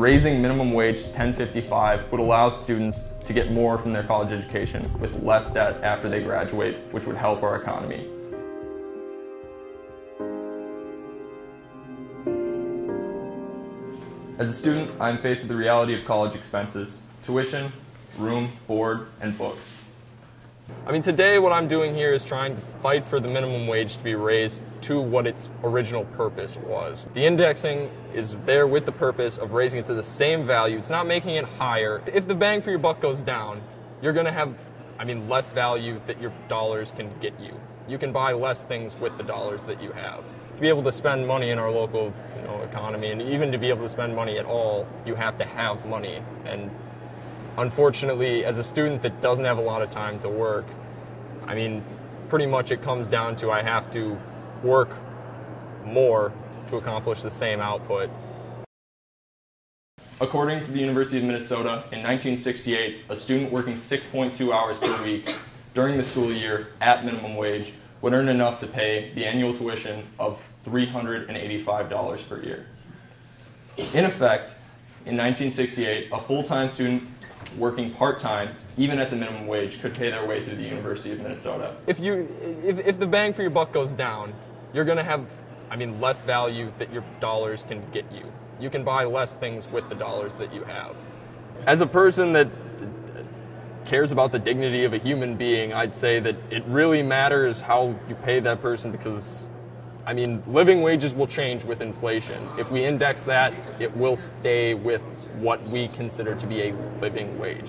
raising minimum wage to 1055 would allow students to get more from their college education with less debt after they graduate, which would help our economy. As a student, I am faced with the reality of college expenses, tuition, room, board, and books. I mean, today what I'm doing here is trying to fight for the minimum wage to be raised to what its original purpose was. The indexing is there with the purpose of raising it to the same value. It's not making it higher. If the bang for your buck goes down, you're going to have, I mean, less value that your dollars can get you. You can buy less things with the dollars that you have. To be able to spend money in our local you know, economy, and even to be able to spend money at all, you have to have money. And unfortunately, as a student that doesn't have a lot of time to work, I mean, pretty much it comes down to I have to work more to accomplish the same output. According to the University of Minnesota, in 1968, a student working 6.2 hours per week during the school year at minimum wage would earn enough to pay the annual tuition of $385 per year. In effect, in 1968, a full-time student working part-time, even at the minimum wage, could pay their way through the University of Minnesota. If, you, if, if the bang for your buck goes down, you're going to have, I mean, less value that your dollars can get you. You can buy less things with the dollars that you have. As a person that cares about the dignity of a human being, I'd say that it really matters how you pay that person because I mean, living wages will change with inflation. If we index that, it will stay with what we consider to be a living wage.